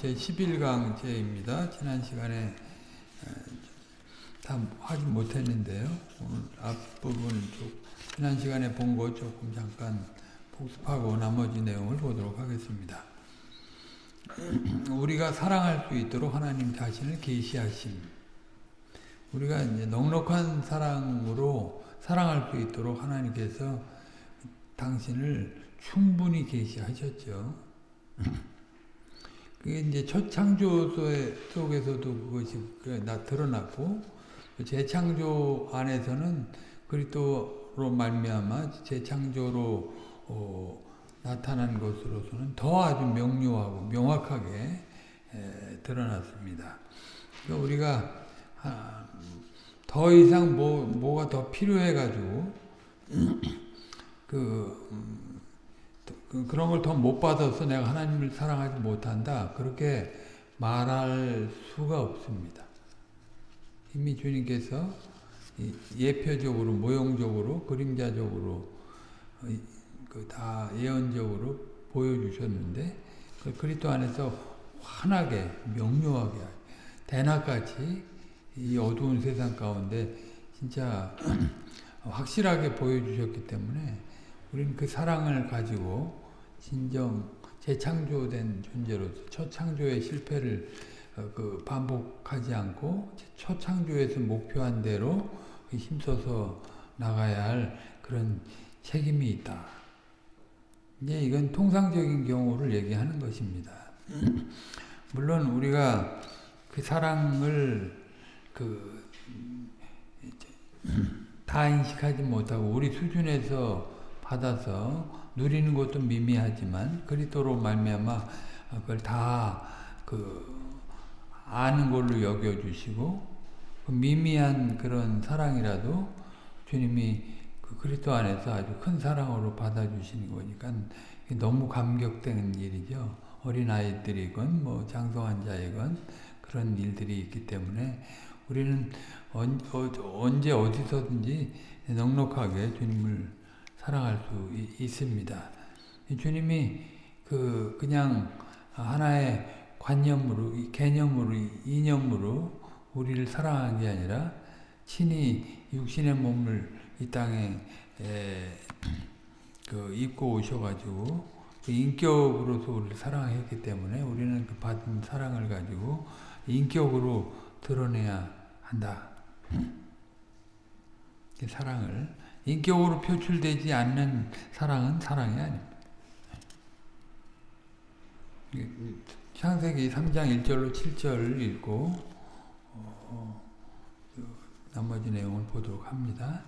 제 11강제입니다. 지난 시간에 다 하지 못했는데요. 오늘 앞부분 쭉 지난 시간에 본거 조금 잠깐 복습하고 나머지 내용을 보도록 하겠습니다. 우리가 사랑할 수 있도록 하나님 자신을 계시하심. 우리가 이제 넉넉한 사랑으로 사랑할 수 있도록 하나님께서 당신을 충분히 계시하셨죠. 그게 이제 첫 창조 속에서도 그것이 나 드러났고 재창조 안에서는 그리스도로 말미암아 재창조로 어, 나타난 것으로서는 더 아주 명료하고 명확하게 에, 드러났습니다. 그러니까 우리가 아, 더 이상 뭐 뭐가 더 필요해 가지고 그 음, 그런 걸 더 못 받아서 내가 하나님을 사랑하지 못한다. 그렇게 말할 수가 없습니다. 이미 주님께서 예표적으로, 모형적으로, 그림자적으로 그다 예언적으로 보여주셨는데 그 그리스도 안에서 환하게, 명료하게, 대낮같이 이 어두운 세상 가운데 진짜 확실하게 보여주셨기 때문에 우리는 그 사랑을 가지고 진정 재창조된 존재로서 첫 창조의 실패를 그 반복하지 않고 첫 창조에서 목표한 대로 힘써서 나가야 할 그런 책임이 있다. 이제 이건 통상적인 경우를 얘기하는 것입니다. 물론 우리가 그 사랑을 그 다 인식하지 못하고 우리 수준에서 받아서 누리는 것도 미미하지만 그리스도로 말미암아 그걸 다 그 아는 걸로 여겨 주시고 그 미미한 그런 사랑이라도 주님이 그 그리스도 안에서 아주 큰 사랑으로 받아 주시는 거니까 너무 감격되는 일이죠. 어린 아이들이건 뭐 장성한 자이건 그런 일들이 있기 때문에 우리는 언제 어디서든지 넉넉하게 주님을 사랑할 수 있습니다. 주님이 그 그냥 하나의 관념으로 개념으로 이념으로 우리를 사랑한 게 아니라 친히 육신의 몸을 이 땅에 그 입고 오셔가지고 그 인격으로서 우리를 사랑했기 때문에 우리는 그 받은 사랑을 가지고 인격으로 드러내야 한다. 사랑을 인격으로 표출되지 않는 사랑은 사랑이 아닙니다. 창세기 3장 1절로 7절을 읽고 어, 그 나머지 내용을 보도록 합니다.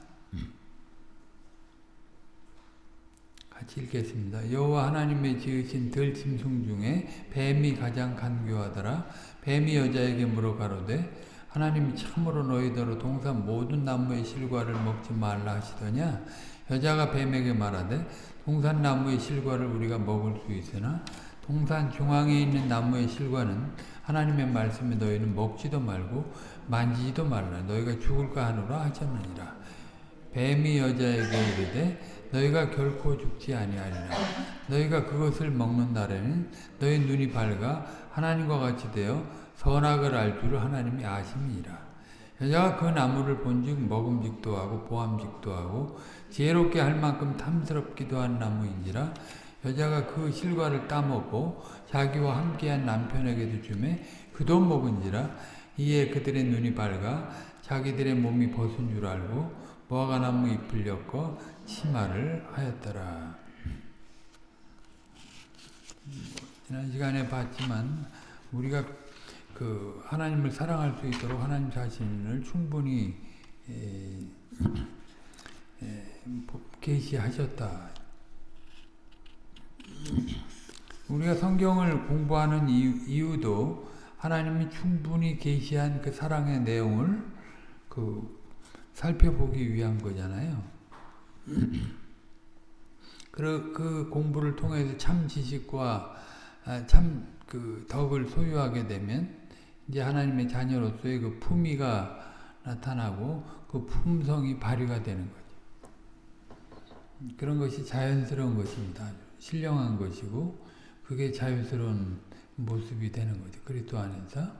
같이 읽겠습니다. 여호와 하나님의 지으신 들짐승 중에 뱀이 가장 간교하더라. 뱀이 여자에게 물어 가로되 하나님이 참으로 너희더러 동산 모든 나무의 실과를 먹지 말라 하시더냐? 여자가 뱀에게 말하되 동산 나무의 실과를 우리가 먹을 수 있으나 동산 중앙에 있는 나무의 실과는 하나님의 말씀에 너희는 먹지도 말고 만지지도 말라. 너희가 죽을까 하노라 하셨느니라. 뱀이 여자에게 이르되 너희가 결코 죽지 아니하리라. 너희가 그것을 먹는 날에는 너희 눈이 밝아 하나님과 같이 되어 선악을 알 줄을 하나님이 아심이라. 여자가 그 나무를 본즉 먹음직도 하고 보암직도 하고 지혜롭게 할 만큼 탐스럽기도 한 나무인지라 여자가 그 실과를 따먹고 자기와 함께한 남편에게도 주매 그도 먹은지라 이에 그들의 눈이 밝아 자기들의 몸이 벗은 줄 알고 무화과나무 잎을 엮어 치마를 하였더라. 지난 시간에 봤지만 우리가 그 하나님을 사랑할 수 있도록 하나님 자신을 충분히 계시하셨다. 우리가 성경을 공부하는 이유, 도 하나님이 충분히 계시한 그 사랑의 내용을 그 살펴보기 위한 거잖아요. 그, 그 공부를 통해서 참 지식과 아, 참그 덕을 소유하게 되면 이제 하나님의 자녀로서의 그 품위가 나타나고 그 품성이 발휘가 되는 거죠. 그런 것이 자연스러운 것입니다. 신령한 것이고 그게 자유스러운 모습이 되는 거죠. 그리스도 안에서.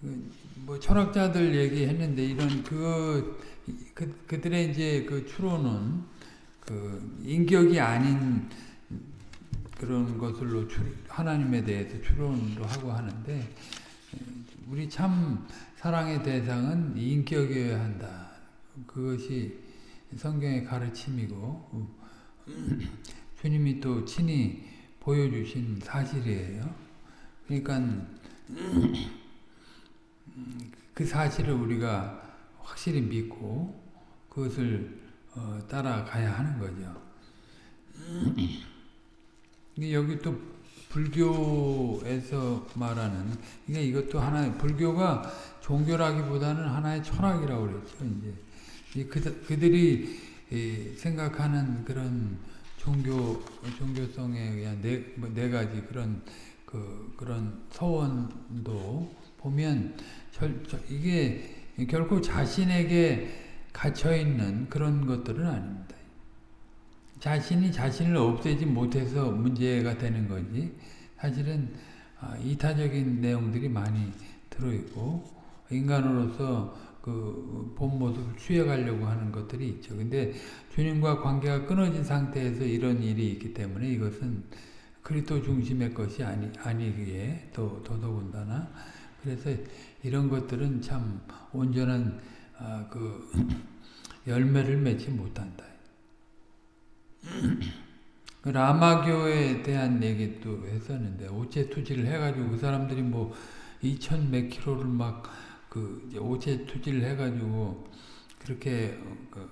그, 뭐 철학자들 얘기했는데 이런 그, 그 그들의 이제 그 추론은 그 인격이 아닌 그런 것들로 하나님에 대해서 추론도 하고 하는데 우리 참 사랑의 대상은 인격이어야 한다. 그것이 성경의 가르침이고 주님이 또 친히 보여주신 사실이에요. 그러니까 그 사실을 우리가 확실히 믿고 그것을 어, 따라가야 하는 거죠. 여기 또 불교에서 말하는 그러니까 이것도 하나의 불교가 종교라기보다는 하나의 철학이라고 그랬죠. 이제 그, 그들이 생각하는 그런 종교 종교성에 의한 네, 뭐네 가지 그런 그 그런 서원도 보면 절, 저, 이게 결코 자신에게 갇혀 있는 그런 것들은 아닙니다. 자신이 자신을 없애지 못해서 문제가 되는 거지. 사실은 아, 이타적인 내용들이 많이 들어있고 인간으로서 그 본 모습을 취해가려고 하는 것들이 있죠. 근데 주님과 관계가 끊어진 상태에서 이런 일이 있기 때문에 이것은 그리스도 중심의 것이 아니 아니기에 또 더더군다나 그래서 이런 것들은 참 온전한 아, 그 열매를 맺지 못한다. 그 라마교에 대한 얘기도 했었는데 오체 투지를 해가지고 그 사람들이 뭐 2천 몇 킬로를 막 그 오체 투지를 해가지고 그렇게 그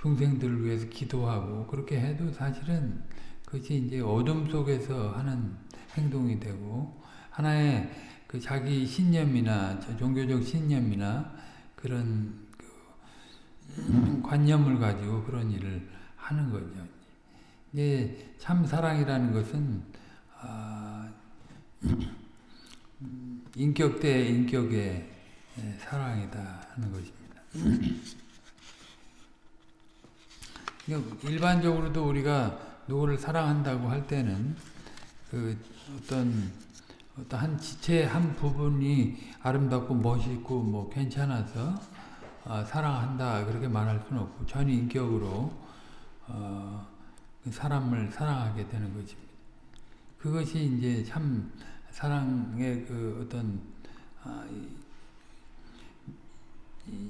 중생들을 위해서 기도하고 그렇게 해도 사실은 그것이 이제 어둠 속에서 하는 행동이 되고 하나의 그 자기 신념이나 종교적 신념이나 그런 그 관념을 가지고 그런 일을 하는 거죠. 이제 참 사랑이라는 것은 아, 인격 대 인격의 사랑이다 하는 것입니다. 일반적으로도 우리가 누구를 사랑한다고 할 때는 그 어떤 어떤 한 지체 한 부분이 아름답고 멋있고 뭐 괜찮아서 어, 사랑한다 그렇게 말할 수는 없고 전 인격으로 어, 그 사람을 사랑하게 되는 것입니다. 그것이 이제 참 사랑의 그 어떤 아,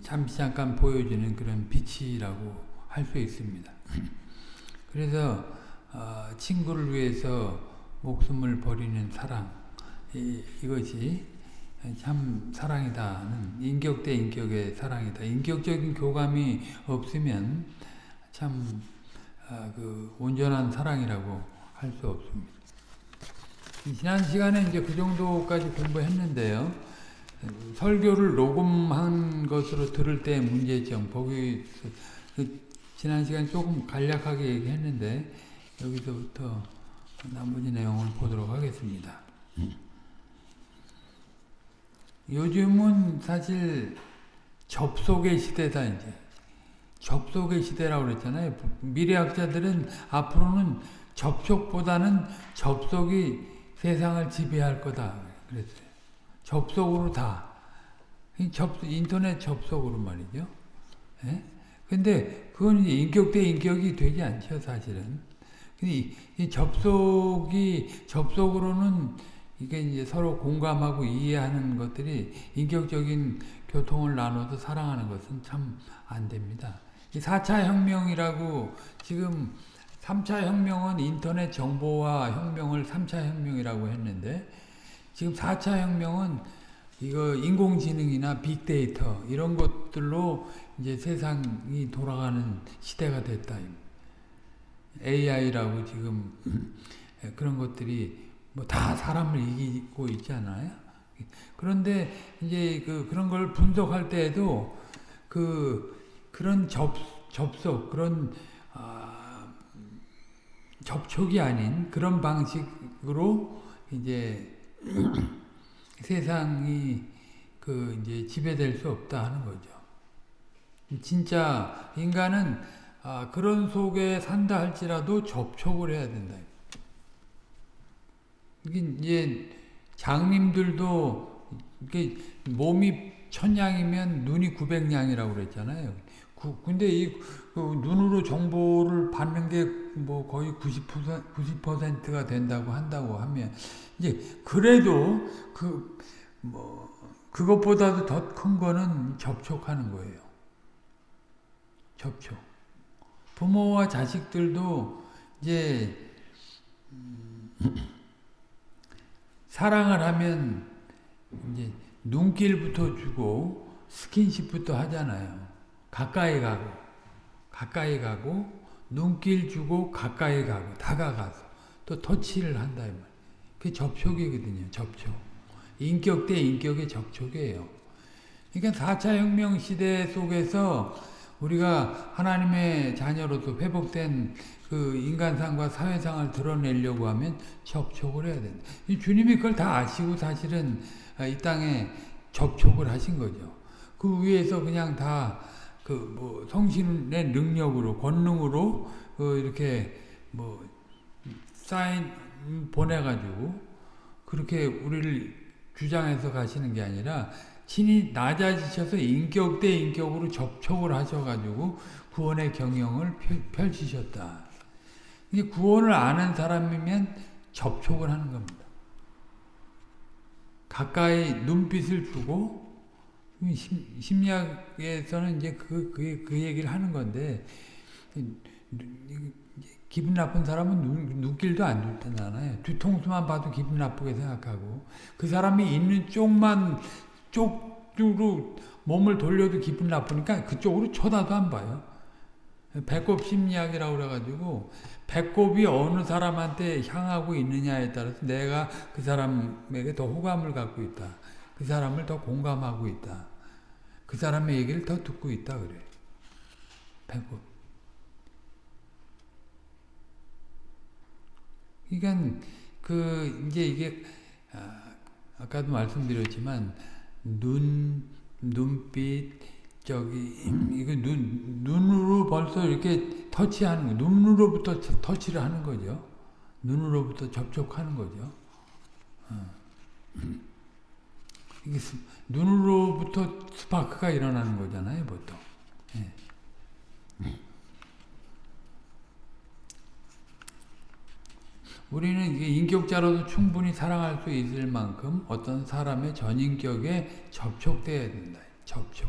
잠시 잠깐 보여지는 그런 빛이라고 할 수 있습니다. 그래서 어, 친구를 위해서 목숨을 버리는 사랑 이, 이것이 참 사랑이다는 인격 대 인격의 사랑이다. 인격적인 교감이 없으면 참 아, 그 온전한 사랑이라고 할 수 없습니다. 지난 시간에 이제 그 정도까지 공부했는데요. 설교를 녹음한 것으로 들을 때 문제점, 거기 그 지난 시간 조금 간략하게 얘기했는데 여기서부터 나머지 내용을 보도록 하겠습니다. 요즘은 사실 접속의 시대다 이제 접속의 시대라고 그랬잖아요. 미래학자들은 앞으로는 접촉보다는 접속이 세상을 지배할 거다 그랬어요. 접속으로 다. 접, 인터넷 접속으로 말이죠. 예? 근데 그건 인격 대 인격이 되지 않죠, 사실은. 이, 이 접속이, 접속으로는 이게 이제 서로 공감하고 이해하는 것들이 인격적인 교통을 나눠서 사랑하는 것은 참 안 됩니다. 이 4차 혁명이라고 지금 3차 혁명은 인터넷 정보화 혁명을 3차 혁명이라고 했는데 지금 4차 혁명은 이거 인공지능이나 빅데이터 이런 것들로 이제 세상이 돌아가는 시대가 됐다. AI라고 지금 그런 것들이 뭐 다 사람을 이기고 있잖아요. 그런데 이제 그 그런 걸 분석할 때에도 그 그런 접 접속 그런 아, 접촉이 아닌 그런 방식으로 이제 세상이 그 이제 지배될 수 없다 하는 거죠. 진짜 인간은 아, 그런 속에 산다 할지라도 접촉을 해야 된다. 이제 장님들도 이게 몸이 천냥이면 눈이 구백냥이라고 그랬잖아요. 구, 근데 이 그 눈으로 정보를 받는 게 뭐 거의 90% 90%가 된다고 한다고 하면 이제 그래도 그 뭐 그것보다도 더 큰 거는 접촉하는 거예요. 접촉. 부모와 자식들도 이제 음, 사랑을 하면 이제 눈길부터 주고 스킨십부터 하잖아요. 가까이 가고 가까이 가고 눈길 주고 가까이 가고 다가가서 또 터치를 한다 이 말. 그게 접촉이거든요. 접촉. 인격 대 인격의 접촉이에요. 그러니까 4차 혁명 시대 속에서 우리가 하나님의 자녀로서 회복된 그 인간상과 사회상을 드러내려고 하면 접촉을 해야 된다. 주님이 그걸 다 아시고 사실은 이 땅에 접촉을 하신 거죠. 그 위에서 그냥 다 그 뭐 성신의 능력으로 권능으로 그 이렇게 뭐 사인 보내가지고 그렇게 우리를 주장해서 가시는 게 아니라 친히 낮아지셔서 인격 대 인격으로 접촉을 하셔가지고 구원의 경영을 펼치셨다. 이게 구원을 아는 사람이면 접촉을 하는 겁니다. 가까이 눈빛을 주고 심리학에서는 이제 그, 그, 그 얘기를 하는 건데 기분 나쁜 사람은 눈, 눈길도 안 좋잖아요. 뒤통수만 봐도 기분 나쁘게 생각하고 그 사람이 있는 쪽만 쪽으로 몸을 돌려도 기분 나쁘니까 그쪽으로 쳐다도 안 봐요. 배꼽 심리학이라고 그래가지고 배꼽이 어느 사람한테 향하고 있느냐에 따라서 내가 그 사람에게 더 호감을 갖고 있다. 그 사람을 더 공감하고 있다. 그 사람의 얘기를 더 듣고 있다 그래. 배꼽. 그러니까 그 이제 이게 아, 까도 말씀드렸지만 눈 눈빛 저기 이거 눈 눈으로 벌써 이렇게 터치하는 거 눈으로부터 터치를 하는 거죠. 눈으로부터 접촉하는 거죠. 어. 이게 눈으로부터 스파크가 일어나는 거잖아요, 보통. 예. 우리는 인격자로도 충분히 사랑할 수 있을 만큼 어떤 사람의 전인격에 접촉돼야 된다. 접촉.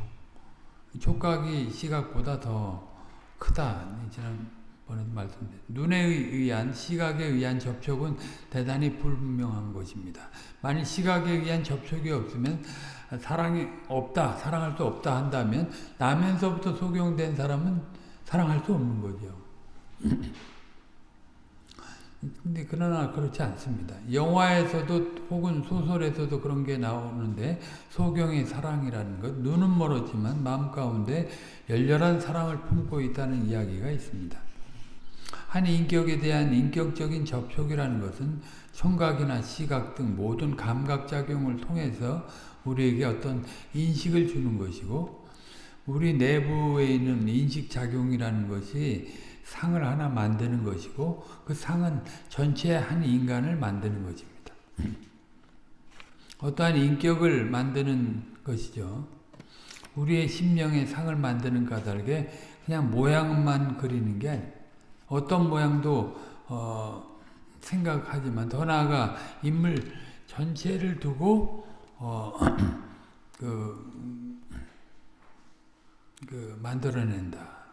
촉각이 시각보다 더 크다. 지난번에도 말씀드렸 눈에 의한 시각에 의한 접촉은 대단히 불분명한 것입니다. 만일 시각에 의한 접촉이 없으면 사랑이 없다, 사랑할 수 없다 한다면 나면서부터 속용된 사람은 사랑할 수 없는 거죠. 근데 그러나 그렇지 않습니다. 영화에서도 혹은 소설에서도 그런 게 나오는데 소경의 사랑이라는 것 눈은 멀었지만 마음 가운데 열렬한 사랑을 품고 있다는 이야기가 있습니다. 한 인격에 대한 인격적인 접촉이라는 것은 청각이나 시각 등 모든 감각작용을 통해서 우리에게 어떤 인식을 주는 것이고 우리 내부에 있는 인식작용이라는 것이 상을 하나 만드는 것이고 그 상은 전체 한 인간을 만드는 것입니다. 어떠한 인격을 만드는 것이죠. 우리의 심령의 상을 만드는 까닭에 그냥 모양만 그리는 게 아니에요. 어떤 모양도 어, 생각하지만 더 나아가 인물 전체를 두고 어, 그, 그 만들어낸다.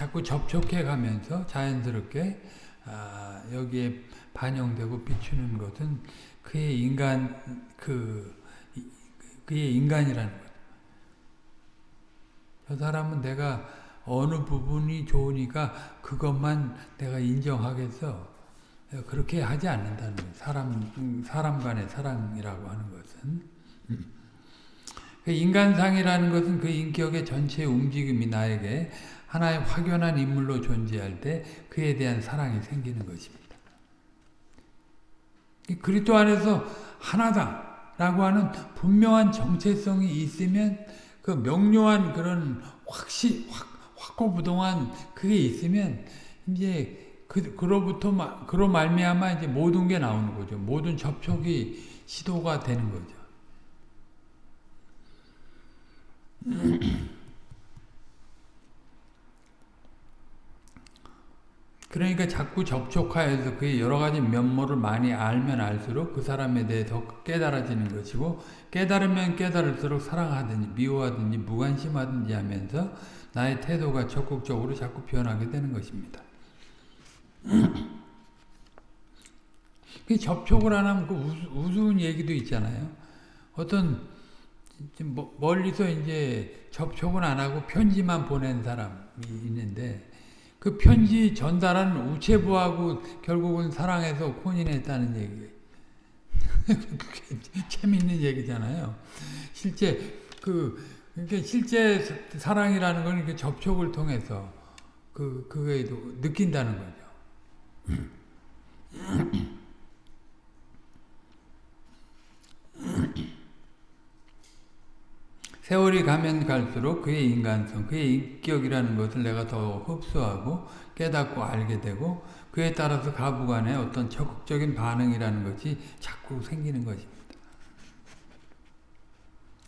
자꾸 접촉해 가면서 자연스럽게 아, 여기에 반영되고 비추는 것은 그의 인간 그 그의 인간이라는 것. 저 사람은 내가 어느 부분이 좋으니까 그것만 내가 인정하겠어. 그렇게 하지 않는다는 거예요. 사람 사람 간의 사랑이라고 하는 것은. 그 인간상이라는 것은 그 인격의 전체 움직임이 나에게 하나의 확연한 인물로 존재할 때 그에 대한 사랑이 생기는 것입니다. 그리스도 안에서 하나다라고 하는 분명한 정체성이 있으면 그 명료한 그런 확시, 확, 확고 부동한 그게 있으면 이제 그 그로부터 마, 그로 말미암아 이제 모든 게 나오는 거죠. 모든 접촉이 시도가 되는 거죠. 그러니까 자꾸 접촉하여서 그의 여러 가지 면모를 많이 알면 알수록 그 사람에 대해 더 깨달아지는 것이고 깨달으면 깨달을수록 사랑하든지 미워하든지 무관심하든지 하면서 나의 태도가 적극적으로 자꾸 변하게 되는 것입니다. 그 접촉을 안 하면 그 우스 운 얘기도 있잖아요. 어떤 멀리서 이제 접촉은 안 하고 편지만 보낸 사람이 있는데 그 편지 전달한 우체부하고 결국은 사랑해서 혼인했다는 얘기. 그게 재밌는 얘기잖아요. 실제 그 그러니까 실제 사랑이라는 건 이렇게 접촉을 통해서 그 그게도 느낀다는 거죠. 세월이 가면 갈수록 그의 인간성, 그의 인격이라는 것을 내가 더 흡수하고 깨닫고 알게 되고 그에 따라서 가부간의 어떤 적극적인 반응이라는 것이 자꾸 생기는 것입니다.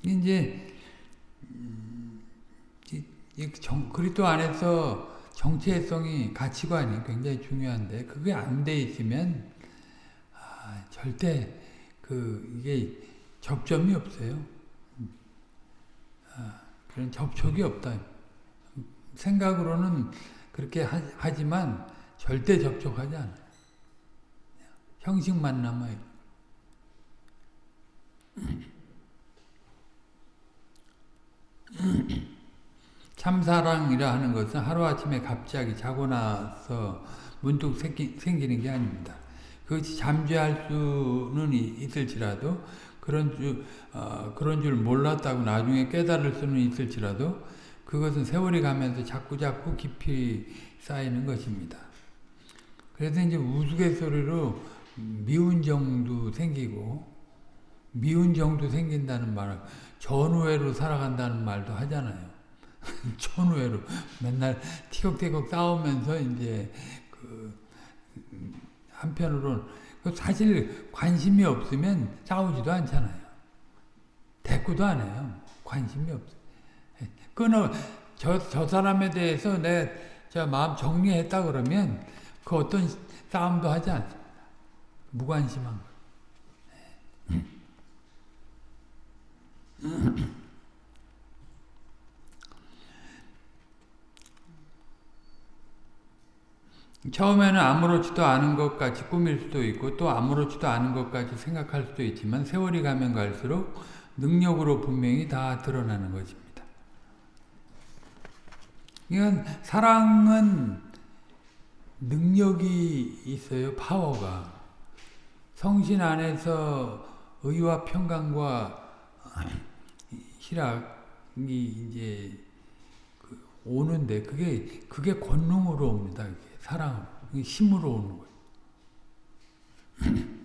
이제 그리스도 안에서 정체성이 가치관이 굉장히 중요한데 그게 안 돼 있으면 아, 절대 그 이게 접점이 없어요. 그런 접촉이 없다. 생각으로는 그렇게 하, 지만 절대 접촉하지 않아요. 형식만 남아요. 참사랑이라 하는 것은 하루아침에 갑자기 자고 나서 문득 생기는 게 아닙니다. 그것이 잠재할 수는 있을지라도 그런 줄, 어, 그런 줄 몰랐다고 나중에 깨달을 수는 있을지라도 그것은 세월이 가면서 자꾸자꾸 깊이 쌓이는 것입니다. 그래서 이제 우스갯소리로 미운 정도 생기고 미운 정도 생긴다는 말은 전우회로 살아간다는 말도 하잖아요. 전우회로 맨날 티격태격 싸우면서 이제 그 한편으로는 그 사실 관심이 없으면 싸우지도 않잖아요. 대꾸도 안 해요. 관심이 없어. 끊어 저, 저 사람에 대해서 내 마음 정리했다 그러면 그 어떤 싸움도 하지 않습니다. 무관심한 거. 처음에는 아무렇지도 않은 것 같이 꾸밀 수도 있고 또 아무렇지도 않은 것 같이 생각할 수도 있지만 세월이 가면 갈수록 능력으로 분명히 다 드러나는 것입니다. 그러니까 사랑은 능력이 있어요. 파워가. 성신 안에서 의와 평강과 희락이 이제 그 오는데 그게 그게 권능으로 옵니다. 사랑, 힘으로 오는 거예요.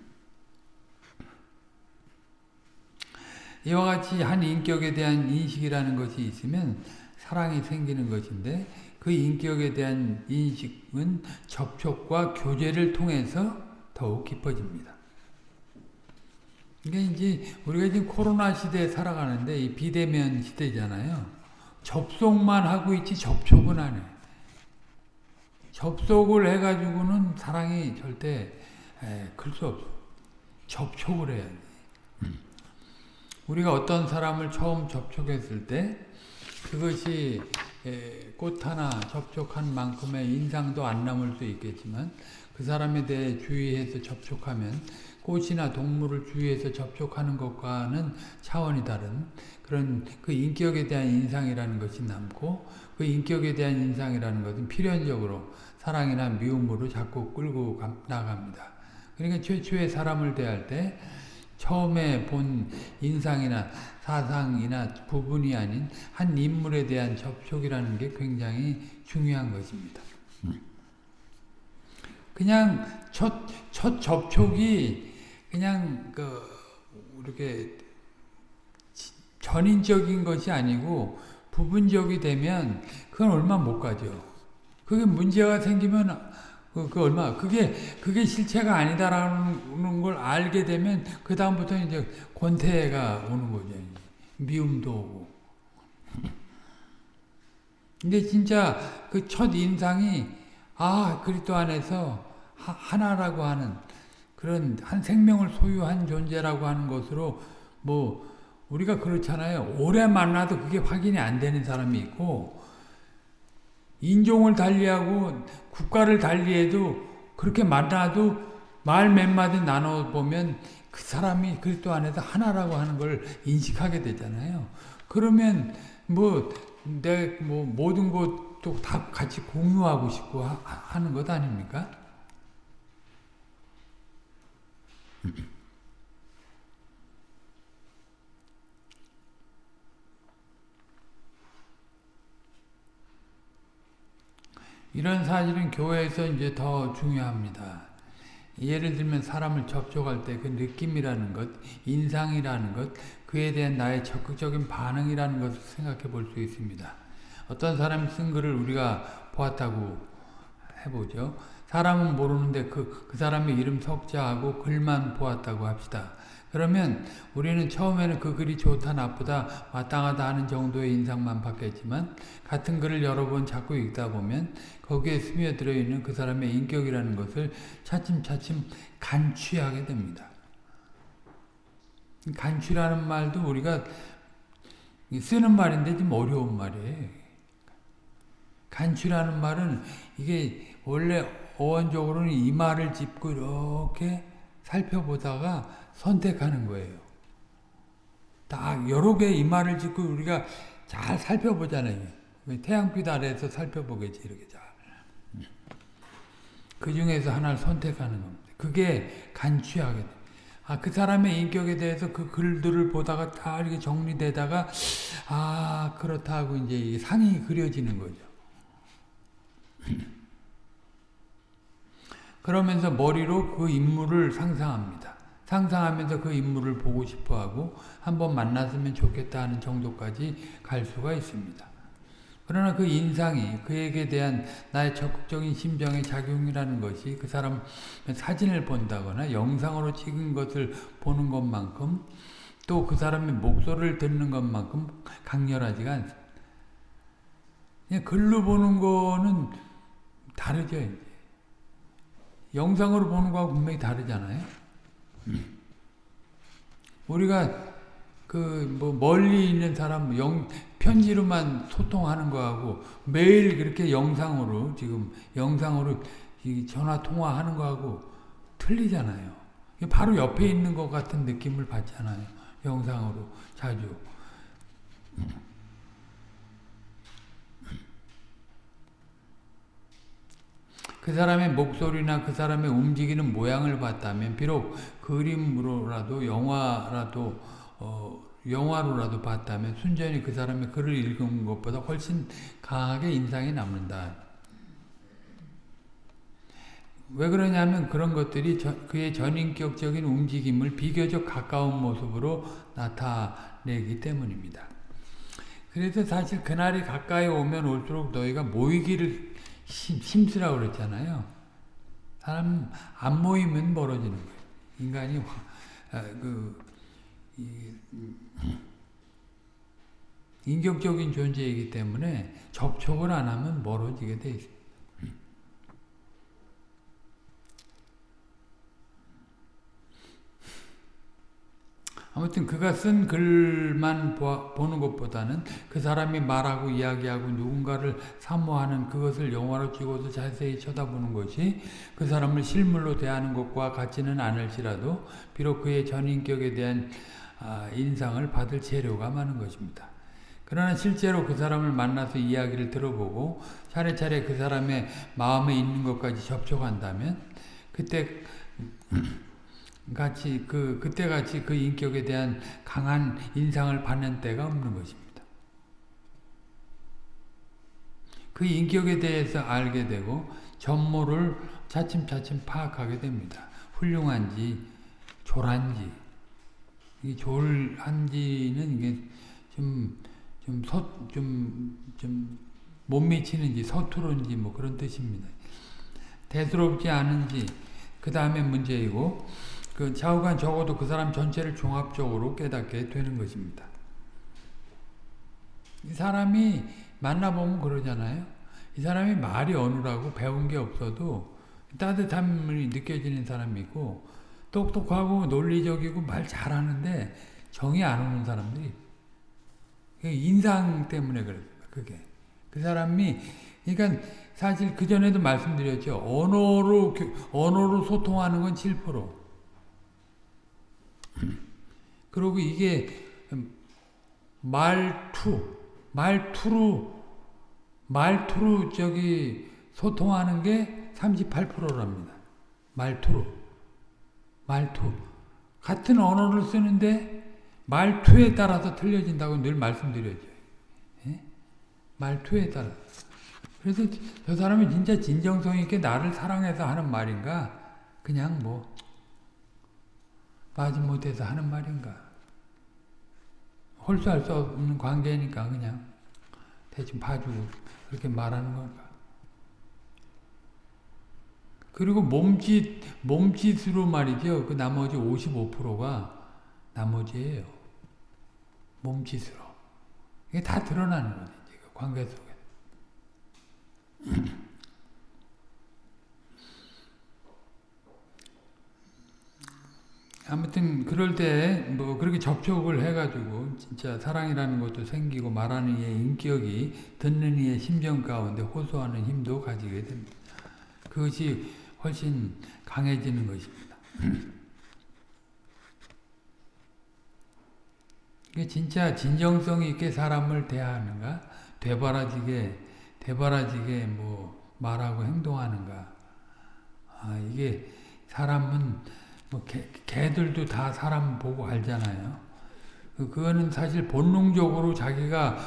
이와 같이 한 인격에 대한 인식이라는 것이 있으면 사랑이 생기는 것인데 그 인격에 대한 인식은 접촉과 교제를 통해서 더욱 깊어집니다. 이게 이제 우리가 지금 코로나 시대에 살아가는데 이 비대면 시대잖아요. 접속만 하고 있지 접촉은 안 해. 접속을 해가지고는 사랑이 절대 클 수 없어. 접촉을 해야 돼. 음. 우리가 어떤 사람을 처음 접촉했을 때 그것이 꽃 하나 접촉한 만큼의 인상도 안 남을 수 있겠지만 그 사람에 대해 주의해서 접촉하면 꽃이나 동물을 주위에서 접촉하는 것과는 차원이 다른 그런 그 인격에 대한 인상이라는 것이 남고 그 인격에 대한 인상이라는 것은 필연적으로 사랑이나 미움으로 자꾸 끌고 나갑니다. 그러니까 최초의 사람을 대할 때 처음에 본 인상이나 사상이나 부분이 아닌 한 인물에 대한 접촉이라는 게 굉장히 중요한 것입니다. 그냥 첫, 첫 접촉이 그냥 그 이렇게 전인적인 것이 아니고 부분적이 되면 그건 얼마 못 가죠. 그게 문제가 생기면 그, 그 얼마 그게 그게 실체가 아니다라는 걸 알게 되면 그 다음부터 이제 권태가 오는 거죠. 미움도 오고. 근데 진짜 그 첫 인상이 아 그리스도 안에서 하나라고 하는 그런 한 생명을 소유한 존재라고 하는 것으로 뭐 우리가 그렇잖아요. 오래 만나도 그게 확인이 안 되는 사람이 있고 인종을 달리하고 국가를 달리해도 그렇게 만나도 말 몇 마디 나눠보면 그 사람이 그리스도 안에서 하나라고 하는 걸 인식하게 되잖아요. 그러면 뭐, 내, 뭐, 모든 것도 다 같이 공유하고 싶고 하, 는것 아닙니까? 이런 사실은 교회에서 이제 더 중요합니다. 예를 들면 사람을 접촉할 때 그 느낌이라는 것, 인상이라는 것, 그에 대한 나의 적극적인 반응이라는 것을 생각해 볼 수 있습니다. 어떤 사람이 쓴 글을 우리가 보았다고 해보죠. 사람은 모르는데 그, 그 사람의 이름 석자하고 글만 보았다고 합시다. 그러면 우리는 처음에는 그 글이 좋다 나쁘다 마땅하다 하는 정도의 인상만 받겠지만 같은 글을 여러 번 자꾸 읽다 보면 거기에 스며들어 있는 그 사람의 인격이라는 것을 차츰차츰 간취하게 됩니다. 간취라는 말도 우리가 쓰는 말인데 좀 어려운 말이에요. 간취라는 말은 이게 원래 어원적으로는 이 말을 짚고 이렇게 살펴보다가 선택하는 거예요. 딱 여러 개의 이마를 짓고 우리가 잘 살펴보잖아요. 태양빛 아래에서 살펴보겠지 이렇게 잘. 그 중에서 하나를 선택하는 겁니다. 그게 간취하게 돼. 아, 그 사람의 인격에 대해서 그 글들을 보다가 다 이렇게 정리되다가, 아, 그렇다 고 이제 상이 그려지는 거죠. 그러면서 머리로 그 인물을 상상합니다. 상상하면서 그 인물을 보고 싶어하고 한번 만났으면 좋겠다 하는 정도까지 갈 수가 있습니다. 그러나 그 인상이 그에게 대한 나의 적극적인 심정의 작용이라는 것이 그 사람 사진을 본다거나 영상으로 찍은 것을 보는 것만큼 또 그 사람의 목소리를 듣는 것만큼 강렬하지가 않습니다. 그냥 글로 보는 거는 다르죠. 영상으로 보는 거하고 분명히 다르잖아요. 우리가 그 뭐 멀리 있는 사람 영 편지로만 소통하는 거하고 매일 그렇게 영상으로 지금 영상으로 전화 통화하는 거하고 틀리잖아요. 바로 옆에 있는 것 같은 느낌을 받잖아요. 영상으로 자주. 그 사람의 목소리나 그 사람의 움직이는 모양을 봤다면 비록 그림으로라도 영화라도 어, 영화로라도 봤다면 순전히 그 사람의 글을 읽은 것보다 훨씬 강하게 인상이 남는다. 왜 그러냐면 그런 것들이 저, 그의 전인격적인 움직임을 비교적 가까운 모습으로 나타내기 때문입니다. 그래서 사실 그날이 가까이 오면 올수록 너희가 모이기를 심, 쓰라고 그랬잖아요. 사람 안 모이면 멀어지는 거예요. 인간이 아, 그 이, 인격적인 존재이기 때문에 접촉을 안 하면 멀어지게 돼 있어요. 아무튼 그가 쓴 글만 보는 것보다는 그 사람이 말하고 이야기하고 누군가를 사모하는 그것을 영화로 찍어서 자세히 쳐다보는 것이 그 사람을 실물로 대하는 것과 같지는 않을지라도 비록 그의 전인격에 대한 아, 인상을 받을 재료가 많은 것입니다. 그러나 실제로 그 사람을 만나서 이야기를 들어보고 차례차례 그 사람의 마음에 있는 것까지 접촉한다면 그때 같이 그 그때 같이 그 인격에 대한 강한 인상을 받는 때가 없는 것입니다. 그 인격에 대해서 알게 되고 전모를 차츰차츰 파악하게 됩니다. 훌륭한지 졸한지 이 졸한지는 이게 좀, 좀 서, 좀, 좀, 못 미치는지 서투른지 뭐 그런 뜻입니다. 대수롭지 않은지, 그 다음에 문제이고, 그 좌우간 적어도 그 사람 전체를 종합적으로 깨닫게 되는 것입니다. 이 사람이 만나보면 그러잖아요. 이 사람이 말이 어느라고 배운 게 없어도 따뜻함이 느껴지는 사람이 있고 똑똑하고 논리적이고 말 잘하는데 정이 안 오는 사람들이 인상 때문에 그래 그게 그 사람이 그러니까 사실 그 전에도 말씀드렸죠 언어로 언어로 소통하는 건 7% 그리고 이게 말투 말투로 말투로 저기 소통하는 게 38%랍니다. 말투로. 말투. 같은 언어를 쓰는데 말투에 따라서 틀려진다고 늘 말씀드렸죠. 예? 말투에 따라. 그래서 저 사람이 진짜 진정성 있게 나를 사랑해서 하는 말인가? 그냥 뭐 마지못해서 하는 말인가? 홀수할 수 없는 관계니까 그냥 대충 봐주고 그렇게 말하는 걸까? 그리고 몸짓, 몸짓으로 말이죠. 그 나머지 55%가 나머지예요. 몸짓으로. 이게 다 드러나는 거죠. 그 관계 속에. 아무튼 그럴 때 뭐 그렇게 접촉을 해가지고 진짜 사랑이라는 것도 생기고 말하는 이의 인격이 듣는 이의 심정 가운데 호소하는 힘도 가지게 됩니다. 그것이 훨씬 강해지는 것입니다. 진짜 진정성 있게 사람을 대하는가? 되바라지게, 되바라지게 뭐 말하고 행동하는가? 아, 이게 사람은 뭐 개, 개들도 다 사람 보고 알잖아요. 그, 그거는 사실 본능적으로 자기가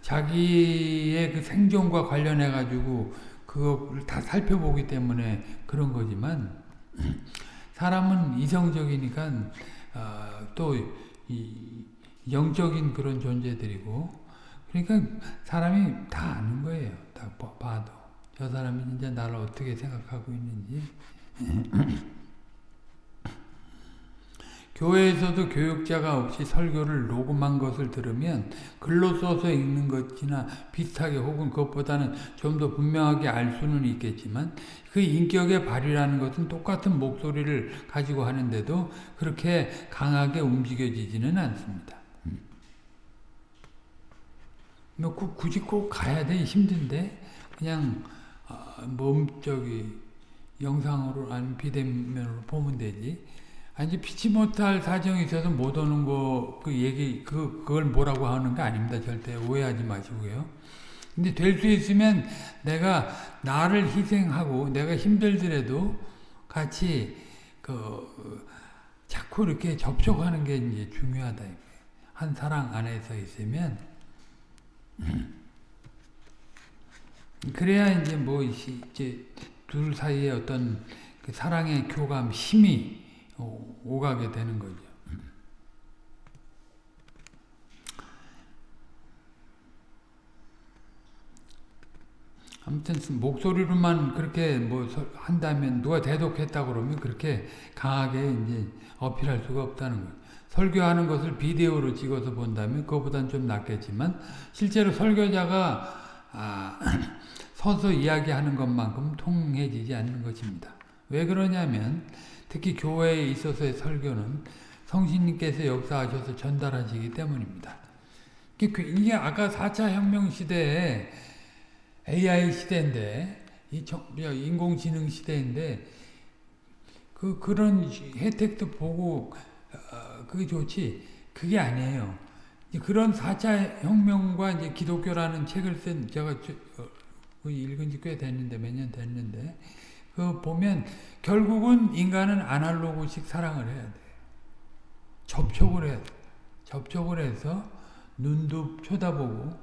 자기의 그 생존과 관련해 가지고 그걸 다 살펴보기 때문에 그런 거지만 사람은 이성적이니까 어, 또 영적인 그런 존재들이고 그러니까 사람이 다 아는 거예요. 다 봐도 저 사람이 진짜 나를 어떻게 생각하고 있는지 교회에서도 교육자가 없이 설교를 녹음한 것을 들으면 글로 써서 읽는 것이나 비슷하게 혹은 그것보다는 좀 더 분명하게 알 수는 있겠지만 그 인격의 발휘라는 것은 똑같은 목소리를 가지고 하는데도 그렇게 강하게 움직여지지는 않습니다. 뭐 굳이 꼭 가야 돼 힘든데 그냥 몸적이 영상으로 아니면 비대면으로 보면 되지. 아니 피치 못할 사정이 있어서 못 오는 거 그 얘기 그 그걸 뭐라고 하는 게 아닙니다. 절대 오해하지 마시고요. 근데 될 수 있으면 내가 나를 희생하고 내가 힘들더라도 같이 그 자꾸 이렇게 접촉하는 게 이제 중요하다. 한 사랑 안에서 있으면 그래야 이제 뭐 이제 둘 사이에 어떤 그 사랑의 교감 힘이 오가게 되는 거죠. 아무튼 목소리로만 그렇게 뭐 한다면 누가 대독했다 그러면 그렇게 강하게 이제 어필할 수가 없다는 거예요. 설교하는 것을 비디오로 찍어서 본다면 그거보다는 좀 낫겠지만 실제로 설교자가 아, 서서 이야기하는 것만큼 통해지지 않는 것입니다. 왜 그러냐면 특히 교회에 있어서의 설교는 성신님께서 역사하셔서 전달하시기 때문입니다. 이게 아까 4차 혁명 시대에 AI 시대인데 인공지능 시대인데 그 그런 혜택도 보고 어, 그게 좋지 그게 아니에요. 그런 4차 혁명과 이제 기독교라는 책을 쓴 제가 어, 읽은 지 꽤 됐는데 몇 년 됐는데 그 보면 결국은 인간은 아날로그식 사랑을 해야 돼. 접촉을 해야 돼. 접촉을 해서 눈도 쳐다보고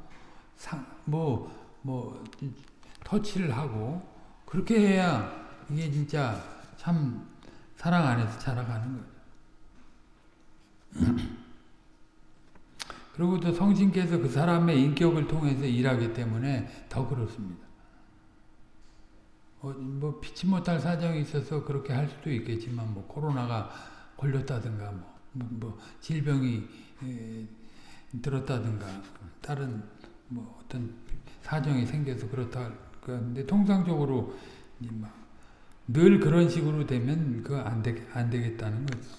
상, 뭐, 뭐, 터치를 하고 그렇게 해야 이게 진짜 참 사랑 안에서 자라가는 거죠. 그리고 또 성신께서 그 사람의 인격을 통해서 일하기 때문에 더 그렇습니다. 어, 뭐 피치 못할 사정이 있어서 그렇게 할 수도 있겠지만 뭐 코로나가 걸렸다든가 뭐, 뭐, 뭐 질병이 에, 들었다든가 다른 뭐 어떤 사정이 생겨서 그렇다 그런데 통상적으로 늘 그런 식으로 되면 그거 안, 되겠다는 거죠.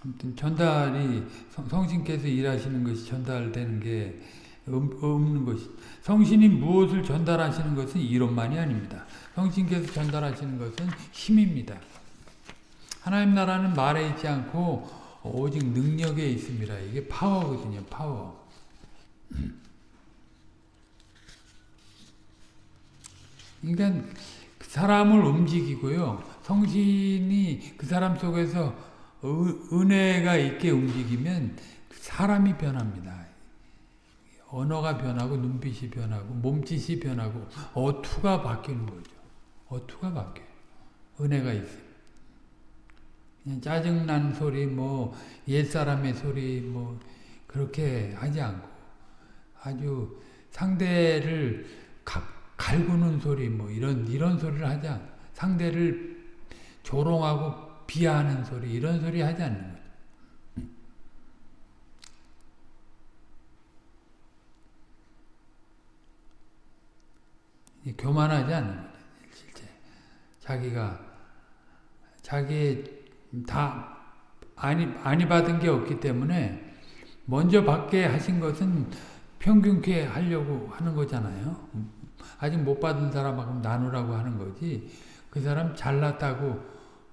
아무튼 전달이 성신께서 일하시는 것이 전달되는 게 없는 것이 성신이 무엇을 전달하시는 것은 이론만이 아닙니다. 성신께서 전달하시는 것은 힘입니다. 하나님 나라는 말에 있지 않고 오직 능력에 있습니다. 이게 파워거든요. 파워. 그러니까 사람을 움직이고요. 성신이 그 사람 속에서 은혜가 있게 움직이면 사람이 변합니다. 언어가 변하고 눈빛이 변하고 몸짓이 변하고 어투가 바뀌는 거죠. 어투가 바뀌어요. 은혜가 있어요. 그냥 짜증난 소리 뭐 옛사람의 소리 뭐 그렇게 하지 않고 아주 상대를 가, 갈구는 소리 뭐 이런 이런 소리를 하지 않고 상대를 조롱하고 비하하는 소리 이런 소리 하지 않는 거예요. 교만하지 않는 거죠. 실제 자기가 자기 다 아니 아니 받은 게 없기 때문에 먼저 받게 하신 것은 평균케 하려고 하는 거잖아요. 아직 못 받은 사람하고 나누라고 하는 거지. 그 사람 잘났다고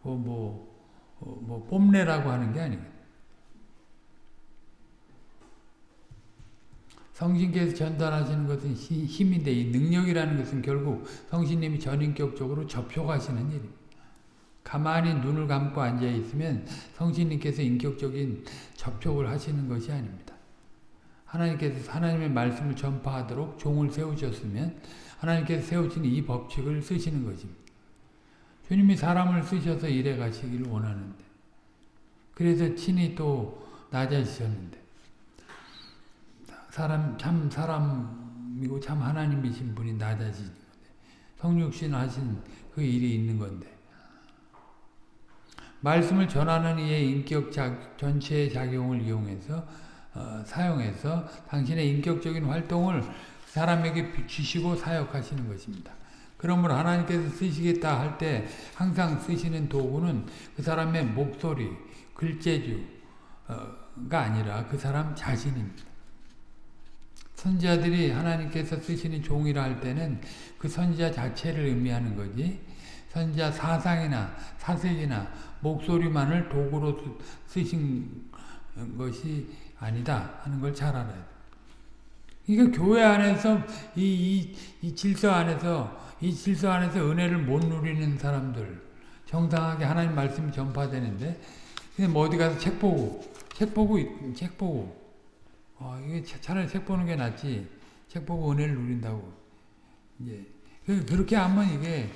어, 뭐, 어, 뭐 뽐내라고 하는 게 아니에요. 성신께서 전달하시는 것은 힘인데 이 능력이라는 것은 결국 성신님이 전인격적으로 접촉하시는 일입니다. 가만히 눈을 감고 앉아 있으면 성신님께서 인격적인 접촉을 하시는 것이 아닙니다. 하나님께서 하나님의 말씀을 전파하도록 종을 세우셨으면 하나님께서 세우신 이 법칙을 쓰시는 것입니다. 주님이 사람을 쓰셔서 일해 가시기를 원하는데 그래서 친히 또 낮아지셨는데 사람 참 사람이고 참 하나님이신 분이 낮아지는 건데 성육신 하신 그 일이 있는 건데 말씀을 전하는 이의 인격 작, 전체의 작용을 이용해서 어, 사용해서 당신의 인격적인 활동을 사람에게 주시고 사역하시는 것입니다. 그러므로 하나님께서 쓰시겠다 할 때 항상 쓰시는 도구는 그 사람의 목소리, 글재주가 아니라 그 사람 자신입니다. 선지자들이 하나님께서 쓰시는 종이라 할 때는 그 선지자 자체를 의미하는 거지 선지자 사상이나 사색이나 목소리만을 도구로 쓰신 것이 아니다 하는 걸 잘 알아야 돼. 그러니까 교회 안에서 이, 이, 이 질서 안에서 이 질서 안에서 은혜를 못 누리는 사람들 정당하게 하나님 말씀이 전파되는데 그냥 뭐 어디 가서 책 보고 책 보고 책 보고 어, 이게 차라리 책 보는 게 낫지. 책 보고 은혜를 누린다고. 이제 그, 그렇게 하면 이게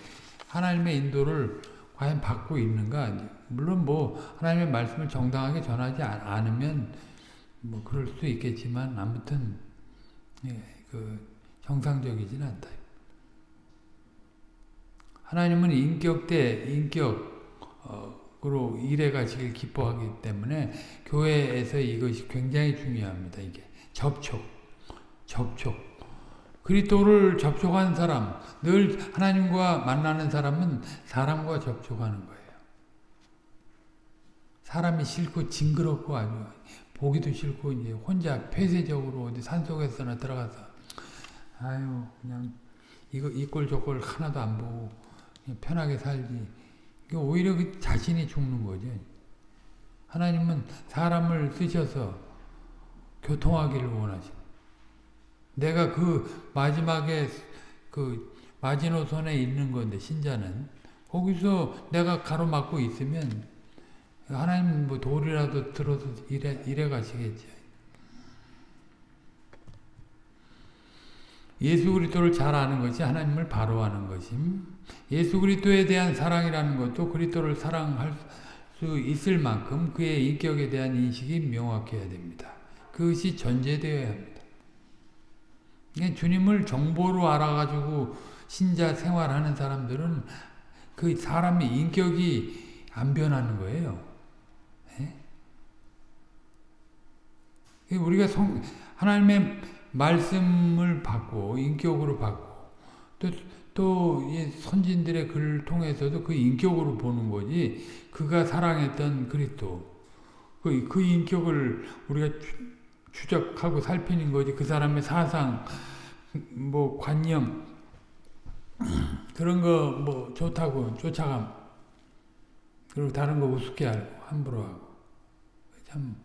하나님의 인도를 과연 받고 있는가? 물론 뭐 하나님의 말씀을 정당하게 전하지 않으면 뭐 그럴 수도 있겠지만 아무튼 예, 그 정상적이진 않다. 하나님은 인격 대 인격 으로 일해 가시길 기뻐하기 때문에 교회에서 이것이 굉장히 중요합니다. 이게 접촉, 접촉. 그리스도를 접촉한 사람, 늘 하나님과 만나는 사람은 사람과 접촉하는 거예요. 사람이 싫고 징그럽고 아주 보기도 싫고 이제 혼자 폐쇄적으로 어디 산속에서나 들어가서 아유 그냥 이거 이꼴 저꼴 하나도 안 보고 편하게 살지. 오히려 그 자신이 죽는 거죠. 하나님은 사람을 쓰셔서 교통하기를 원하시. 내가 그 마지막에 그 마지노선에 있는 건데 신자는 거기서 내가 가로막고 있으면 하나님 뭐 돌이라도 들어서 이래, 이래 가시겠죠. 예수 그리스도를 잘 아는 것이 하나님을 바로 아는 것임. 예수 그리스도에 대한 사랑이라는 것도 그리스도를 사랑할 수 있을 만큼 그의 인격에 대한 인식이 명확해야 됩니다. 그것이 전제되어야 합니다. 주님을 정보로 알아가지고 신자 생활하는 사람들은 그 사람의 인격이 안 변하는 거예요. 예? 우리가 성, 하나님의 말씀을 받고 인격으로 받고 또, 또 선진들의 글을 통해서도 그 인격으로 보는 거지 그가 사랑했던 그리스도 그, 그 인격을 우리가 추적하고 살피는 거지 그 사람의 사상 뭐 관념 그런 거 뭐 좋다고 쫓아감. 그리고 다른 거 우습게 알고 함부로 하고. 참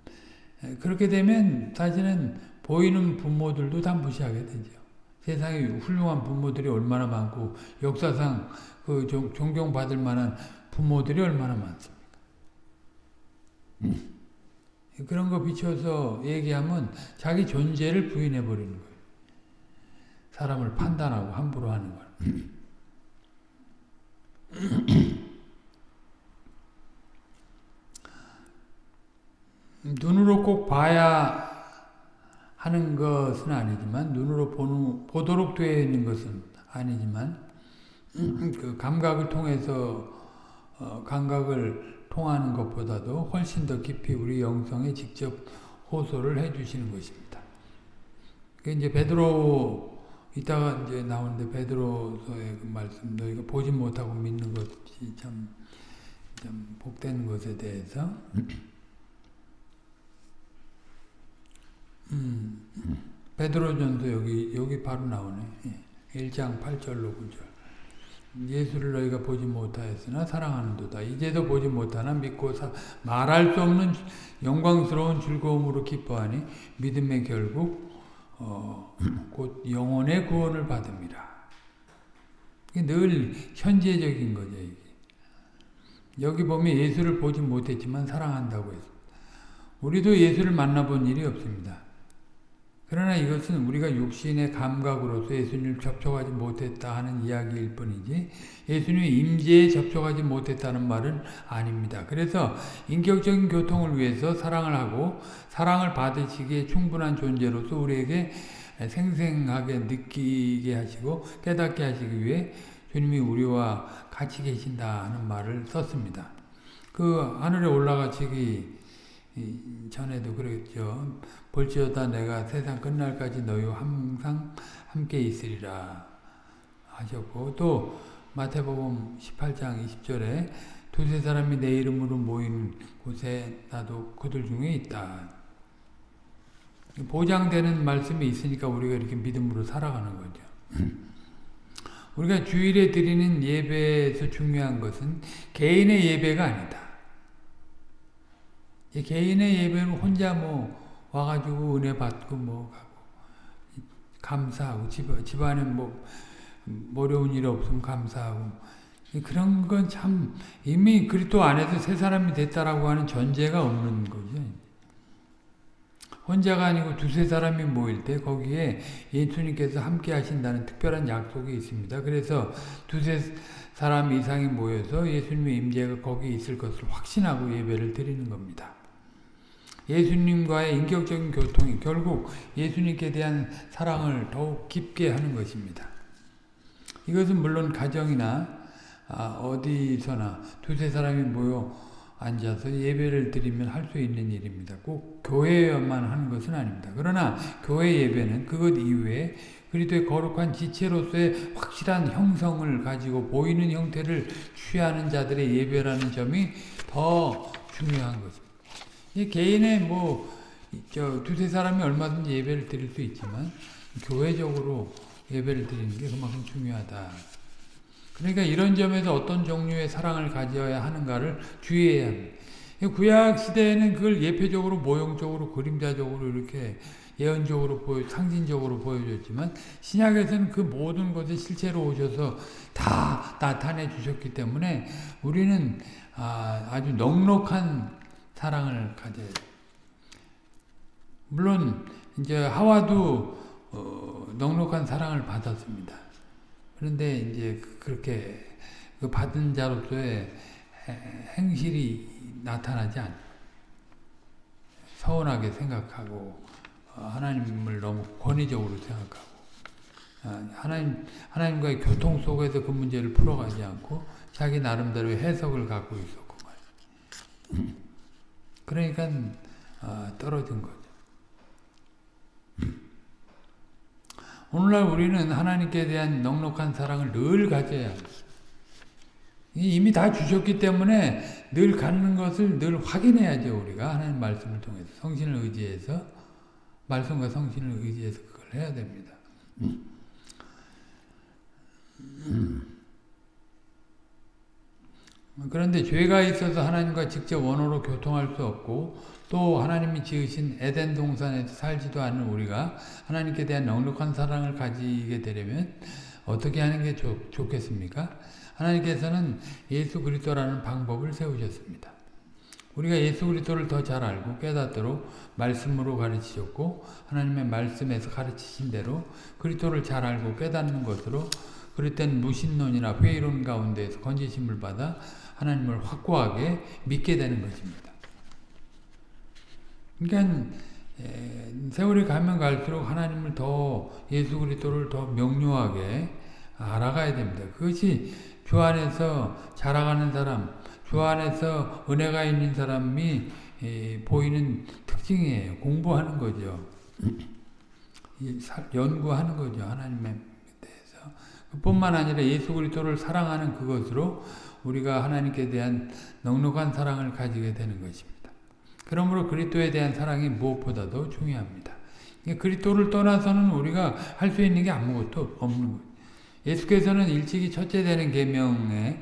그렇게 되면 사실은 보이는 부모들도 다 무시하게 되죠. 세상에 훌륭한 부모들이 얼마나 많고 역사상 그 존경받을 만한 부모들이 얼마나 많습니까? 음. 그런 거 비춰서 얘기하면 자기 존재를 부인해 버리는 거예요. 사람을 판단하고 함부로 하는 거 눈으로 꼭 봐야 하는 것은 아니지만 눈으로 보는, 보도록 되어 있는 것은 아니지만 그 감각을 통해서 어, 감각을 통하는 것보다도 훨씬 더 깊이 우리 영성에 직접 호소를 해주시는 것입니다. 그 이제 베드로 이따가 이제 나오는데 베드로서의 그 말씀 너희가 보지 못하고 믿는 것이 참, 참 복된 것에 대해서 음, 베드로전도 여기 여기 바로 나오네. 1장 예, 8절로 9절. 예수를 너희가 보지 못하였으나 사랑하는도다. 이제도 보지 못하나 믿고 사, 말할 수 없는 영광스러운 즐거움으로 기뻐하니 믿음의 결국 어, 곧 영혼의 구원을 받음이라. 늘 현재적인 거죠. 이게. 여기 보면 예수를 보지 못했지만 사랑한다고 했습니다. 우리도 예수를 만나본 일이 없습니다. 그러나 이것은 우리가 육신의 감각으로서 예수님을 접촉하지 못했다 하는 이야기일 뿐이지 예수님의 임재에 접촉하지 못했다는 말은 아닙니다. 그래서 인격적인 교통을 위해서 사랑을 하고 사랑을 받으시기에 충분한 존재로서 우리에게 생생하게 느끼게 하시고 깨닫게 하시기 위해 주님이 우리와 같이 계신다는 말을 썼습니다. 그 하늘에 올라가시기 전에도 그랬죠. 볼지어다 내가 세상 끝날까지 너희와 항상 함께 있으리라 하셨고 또 마태복음 18장 20절에 두세 사람이 내 이름으로 모이는 곳에 나도 그들 중에 있다. 보장되는 말씀이 있으니까 우리가 이렇게 믿음으로 살아가는 거죠. 우리가 주일에 드리는 예배에서 중요한 것은 개인의 예배가 아니다. 개인의 예배는 혼자 뭐 와가지고 은혜 받고 뭐 감사하고 집, 집안에 뭐 어려운 일 없으면 감사하고 그런 건 참 이미 그리스도 안에서 새 사람이 됐다라고 하는 전제가 없는 거죠. 혼자가 아니고 두세 사람이 모일 때 거기에 예수님께서 함께 하신다는 특별한 약속이 있습니다. 그래서 두세 사람 이상이 모여서 예수님의 임재가 거기 있을 것을 확신하고 예배를 드리는 겁니다. 예수님과의 인격적인 교통이 결국 예수님께 대한 사랑을 더욱 깊게 하는 것입니다. 이것은 물론 가정이나 아, 어디서나 두세 사람이 모여 앉아서 예배를 드리면 할 수 있는 일입니다. 꼭 교회에만 하는 것은 아닙니다. 그러나 교회 예배는 그것 이외에 그리스도의 거룩한 지체로서의 확실한 형성을 가지고 보이는 형태를 취하는 자들의 예배라는 점이 더 중요한 것입니다. 개인의 뭐, 저, 두세 사람이 얼마든지 예배를 드릴 수 있지만, 교회적으로 예배를 드리는 게 그만큼 중요하다. 그러니까 이런 점에서 어떤 종류의 사랑을 가져야 하는가를 주의해야 합니다. 구약 시대에는 그걸 예표적으로, 모형적으로, 그림자적으로 이렇게 예언적으로 보여, 상징적으로 보여줬지만, 신약에서는 그 모든 것을 실체로 오셔서 다 나타내 주셨기 때문에 우리는 아, 아주 넉넉한 사랑을 가져야 돼. 물론 이제 하와도 어, 넉넉한 사랑을 받았습니다. 그런데 이제 그렇게 그 받은 자로서의 행실이 나타나지 않아요. 서운하게 생각하고 어, 하나님을 너무 권위적으로 생각하고 어, 하나님 하나님과의 교통 속에서 그 문제를 풀어가지 않고 자기 나름대로의 해석을 갖고 있었고 말이에요. 그러니까 어, 떨어진 거죠. 오늘날 우리는 하나님께 대한 넉넉한 사랑을 늘 가져야 합니다. 이미 다 주셨기 때문에 늘 갖는 것을 늘 확인해야죠. 우리가 하나님 말씀을 통해서 성신을 의지해서 말씀과 성신을 의지해서 그걸 해야 됩니다. 그런데 죄가 있어서 하나님과 직접 원어로 교통할 수 없고 또 하나님이 지으신 에덴 동산에서 살지도 않는 우리가 하나님께 대한 넉넉한 사랑을 가지게 되려면 어떻게 하는 게 좋, 좋겠습니까? 하나님께서는 예수 그리스도라는 방법을 세우셨습니다. 우리가 예수 그리스도를 더 잘 알고 깨닫도록 말씀으로 가르치셨고 하나님의 말씀에서 가르치신 대로 그리스도를 잘 알고 깨닫는 것으로 그럴 땐 무신론이나 회의론 가운데에서 건지심을 받아 하나님을 확고하게 믿게 되는 것입니다. 그러니까 세월이 가면 갈수록 하나님을 더 예수 그리스도를 더 명료하게 알아가야 됩니다. 그것이 주 안에서 자라가는 사람, 주 안에서 은혜가 있는 사람이 보이는 특징이에요. 공부하는 거죠. 연구하는 거죠. 하나님에 대해서. 뿐만 아니라 예수 그리스도를 사랑하는 그것으로 우리가 하나님께 대한 넉넉한 사랑을 가지게 되는 것입니다. 그러므로 그리스도에 대한 사랑이 무엇보다도 중요합니다. 그리스도를 떠나서는 우리가 할 수 있는 게 아무것도 없는 거예요. 예수께서는 일찍이 첫째 되는 계명에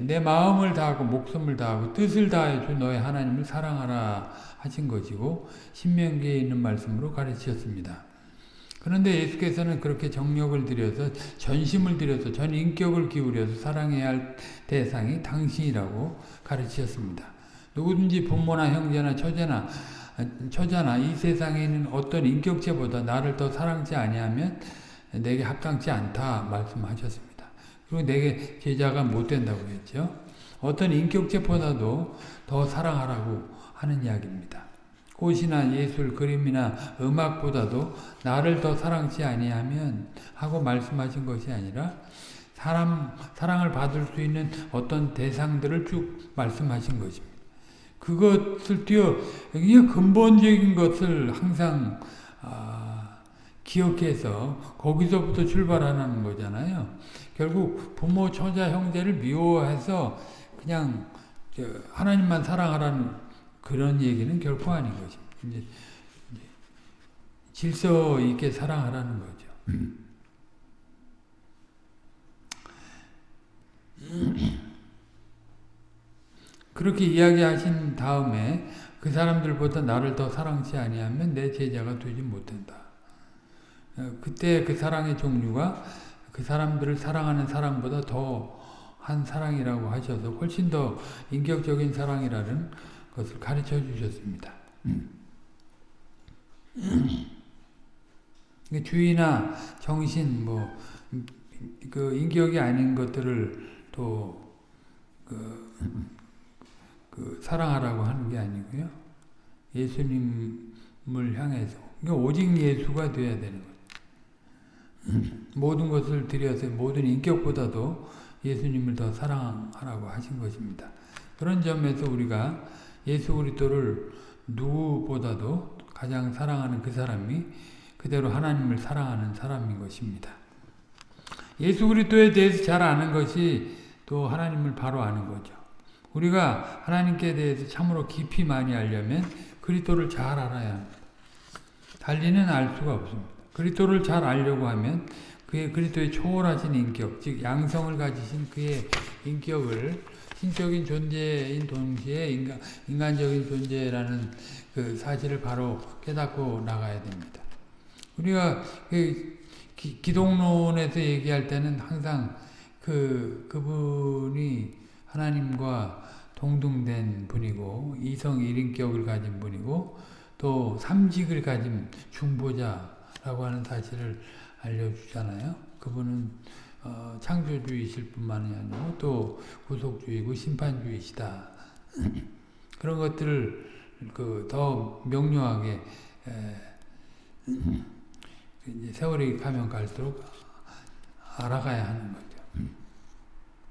내 마음을 다하고 목숨을 다하고 뜻을 다해 주 너의 하나님을 사랑하라 하신 것이고 신명기에 있는 말씀으로 가르치셨습니다. 그런데 예수께서는 그렇게 정력을 들여서 전심을 들여서 전 인격을 기울여서 사랑해야 할 대상이 당신이라고 가르치셨습니다. 누구든지 부모나 형제나 처제나 처자나 이 세상에 있는 어떤 인격체보다 나를 더 사랑치 아니하면 내게 합당치 않다 말씀하셨습니다. 그리고 내게 제자가 못 된다고 했죠. 어떤 인격체보다도 더 사랑하라고 하는 이야기입니다. 꽃이나 예술, 그림이나 음악보다도 나를 더 사랑치 아니하면 하고 말씀하신 것이 아니라 사람, 사랑을 받을 수 있는 어떤 대상들을 쭉 말씀하신 것입니다. 그것을 뛰어, 이게 근본적인 것을 항상, 아, 기억해서 거기서부터 출발하는 거잖아요. 결국 부모, 처자, 형제를 미워해서 그냥 하나님만 사랑하라는 그런 얘기는 결코 아닌 거죠. 이제 질서 있게 사랑하라는 거죠. 그렇게 이야기하신 다음에 그 사람들보다 나를 더 사랑치 아니하면 내 제자가 되지 못한다. 어, 그때 그 사랑의 종류가 그 사람들을 사랑하는 사랑보다 더 한 사랑이라고 하셔서 훨씬 더 인격적인 사랑이라는 것을 가르쳐 주셨습니다. 주의나 정신, 뭐, 그 인격이 아닌 것들을 또, 그, 그 사랑하라고 하는 게 아니고요. 예수님을 향해서. 그러니까 오직 예수가 되어야 되는 거예요. 모든 것을 들여서 모든 인격보다도 예수님을 더 사랑하라고 하신 것입니다. 그런 점에서 우리가 예수 그리스도를 누구보다도 가장 사랑하는 그 사람이 그대로 하나님을 사랑하는 사람인 것입니다. 예수 그리스도에 대해서 잘 아는 것이 또 하나님을 바로 아는 거죠. 우리가 하나님께 대해서 참으로 깊이 많이 알려면 그리스도를 잘 알아야 합니다. 달리는 알 수가 없습니다. 그리스도를 잘 알려고 하면 그의 그리스도의 초월하신 인격, 즉 양성을 가지신 그의 인격을 신적인 존재인 동시에 인간, 인간적인 존재라는 그 사실을 바로 깨닫고 나가야 됩니다. 우리가 그 기, 기독론에서 얘기할 때는 항상 그, 그분이 하나님과 동등된 분이고 이성 일인격을 가진 분이고 또 삼직을 가진 중보자라고 하는 사실을 알려주잖아요. 그분은 어, 창조주이실 뿐만이 아니고 또 구속주의고 심판주이시다. 그런 것들을 그 더 명료하게 에, 이제 세월이 가면 갈수록 알아가야 하는 거죠.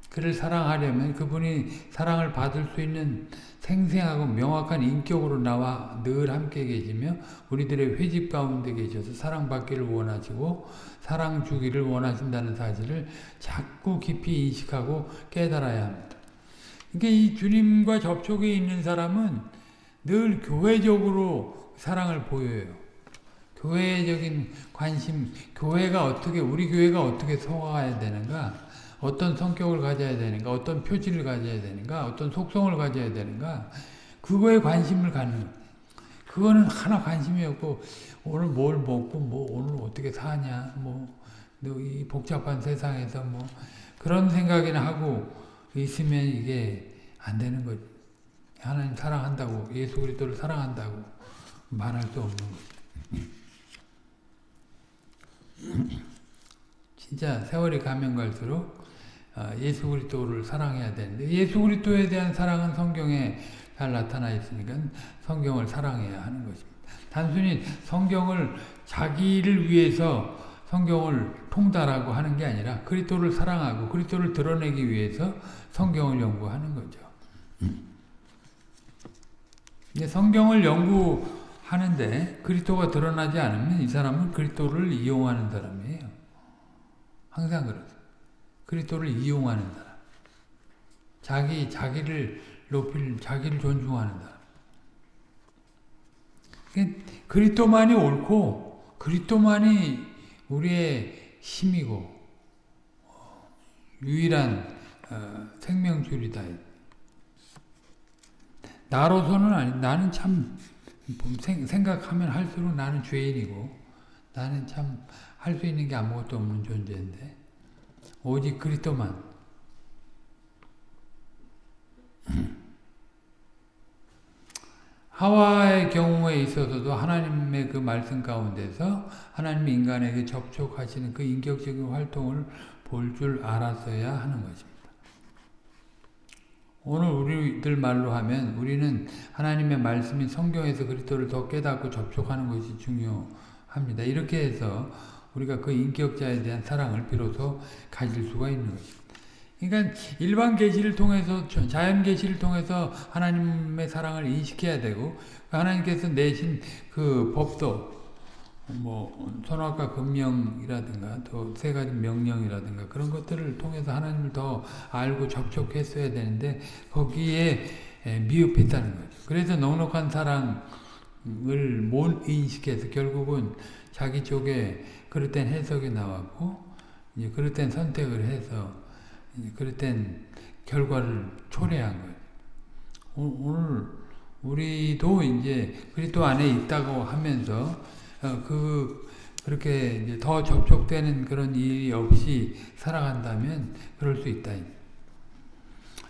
그를 사랑하려면 그분이 사랑을 받을 수 있는 생생하고 명확한 인격으로 나와 늘 함께 계시며 우리들의 회집 가운데 계셔서 사랑받기를 원하시고 사랑 주기를 원하신다는 사실을 자꾸 깊이 인식하고 깨달아야 합니다. 그러니까 이 주님과 접촉에 있는 사람은 늘 교회적으로 사랑을 보여요. 교회적인 관심, 교회가 어떻게, 우리 교회가 어떻게 속아야 되는가, 어떤 성격을 가져야 되는가, 어떤 표지를 가져야 되는가, 어떤 속성을 가져야 되는가, 그거에 관심을 갖는 그거는 하나 관심이 없고, 오늘 뭘 먹고, 뭐, 오늘 어떻게 사냐, 뭐, 이 복잡한 세상에서 뭐, 그런 생각이나 하고 있으면 이게 안 되는 거죠. 하나님 사랑한다고, 예수 그리스도를 사랑한다고 말할 수 없는 거죠. 진짜 세월이 가면 갈수록 예수 그리스도를 사랑해야 되는데 예수 그리스도에 대한 사랑은 성경에 잘 나타나 있으니까 성경을 사랑해야 하는 것입니다. 단순히 성경을 자기를 위해서 성경을 통달하고 하는 게 아니라 그리스도를 사랑하고 그리스도를 드러내기 위해서 성경을 연구하는 거죠. 근데 성경을 연구하는데 그리스도가 드러나지 않으면 이 사람은 그리스도를 이용하는 사람이에요. 항상 그렇죠. 그리스도를 이용하는 사람. 자기 자기를 높일 자기를 존중하는 사람. 그리스도만이 옳고 그리스도만이 우리의 힘이고 유일한 어, 생명줄이다. 나로서는 아니 나는 참 생각하면 할수록 나는 죄인이고 나는 참 할 수 있는 게 아무것도 없는 존재인데 오직 그리스도만 하와의 경우에 있어서도 하나님의 그 말씀 가운데서 하나님 인간에게 접촉하시는 그 인격적인 활동을 볼 줄 알았어야 하는 것입니다. 오늘 우리들 말로 하면 우리는 하나님의 말씀인 성경에서 그리스도를 더 깨닫고 접촉하는 것이 중요합니다. 이렇게 해서 우리가 그 인격자에 대한 사랑을 비로소 가질 수가 있는 것입니다. 그러니까 일반 계시를 통해서 자연 계시를 통해서 하나님의 사랑을 인식해야 되고 하나님께서 내신 그 법도 뭐 선악과 금령이라든가 또 세 가지 명령이라든가 그런 것들을 통해서 하나님을 더 알고 접촉했어야 되는데 거기에 미흡했다는 거죠. 그래서 넉넉한 사랑을 못 인식해서 결국은 자기 쪽에 그릇된 해석이 나왔고 이제 그릇된 선택을 해서 그릇된 결과를 초래한 거예요. 오늘 우리도 이제 그리스도 안에 있다고 하면서 어, 그 그렇게 이제 더 접촉되는 그런 일이 없이 살아간다면 그럴 수 있다.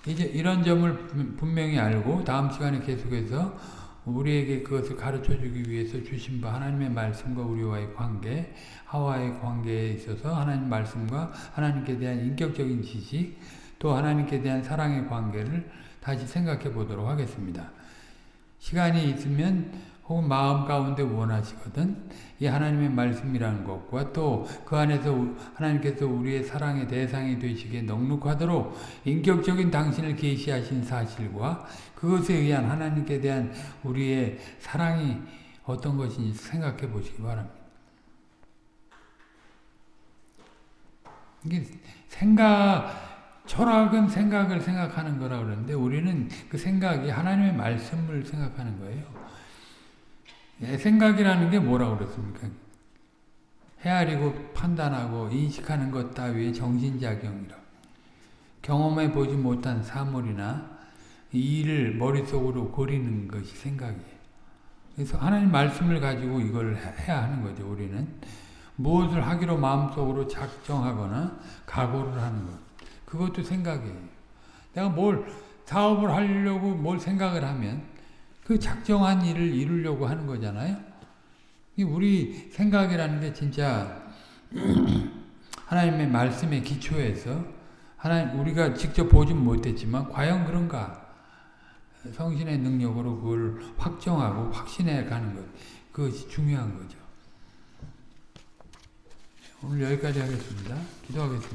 이제 이런 점을 분명히 알고 다음 시간에 계속해서 우리에게 그것을 가르쳐 주기 위해서 주신 바 하나님의 말씀과 우리와의 관계, 하와의 관계에 있어서 하나님 말씀과 하나님께 대한 인격적인 지식, 또 하나님께 대한 사랑의 관계를 다시 생각해 보도록 하겠습니다. 시간이 있으면 혹은 마음 가운데 원하시거든 이 하나님의 말씀이라는 것과 또 그 안에서 하나님께서 우리의 사랑의 대상이 되시기에 넉넉하도록 인격적인 당신을 계시하신 사실과 그것에 의한 하나님께 대한 우리의 사랑이 어떤 것인지 생각해 보시기 바랍니다. 이게 생각, 철학은 생각을 생각하는 거라 그러는데 우리는 그 생각이 하나님의 말씀을 생각하는 거예요. 예, 생각이라는 게 뭐라고 그랬습니까? 헤아리고 판단하고 인식하는 것 따위의 정신작용이라. 경험해 보지 못한 사물이나 일을 머릿속으로 고리는 것이 생각이에요. 그래서 하나님 말씀을 가지고 이걸 해야 하는 거죠, 우리는. 무엇을 하기로 마음속으로 작정하거나 각오를 하는 것. 그것도 생각이에요. 내가 뭘 사업을 하려고 뭘 생각을 하면 그 작정한 일을 이루려고 하는 거잖아요. 우리 생각이라는 게 진짜 하나님의 말씀에 기초해서 하나님 우리가 직접 보진 못했지만 과연 그런가? 성신의 능력으로 그걸 확정하고 확신해 가는 것. 그것이 중요한 거죠. 오늘 여기까지 하겠습니다. 기도하겠습니다.